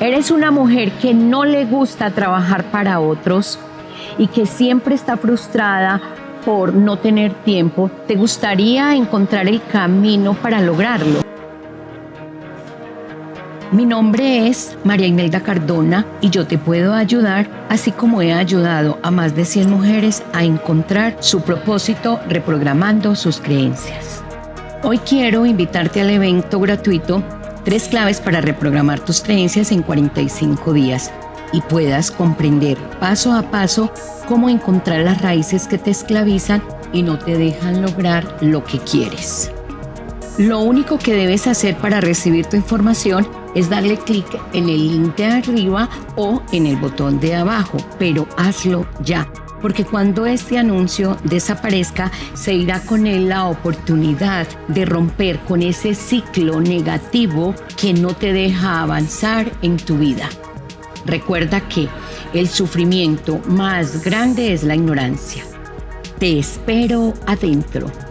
Eres una mujer que no le gusta trabajar para otros y que siempre está frustrada por no tener tiempo. ¿Te gustaría encontrar el camino para lograrlo? Mi nombre es María Imelda Cardona y yo te puedo ayudar, así como he ayudado a más de 100 mujeres a encontrar su propósito reprogramando sus creencias. Hoy quiero invitarte al evento gratuito Tres claves para reprogramar tus creencias en 45 días y puedas comprender paso a paso cómo encontrar las raíces que te esclavizan y no te dejan lograr lo que quieres. Lo único que debes hacer para recibir tu información es darle clic en el link de arriba o en el botón de abajo, pero hazlo ya, porque cuando este anuncio desaparezca, se irá con él la oportunidad de romper con ese ciclo negativo que no te deja avanzar en tu vida. Recuerda que el sufrimiento más grande es la ignorancia. Te espero adentro.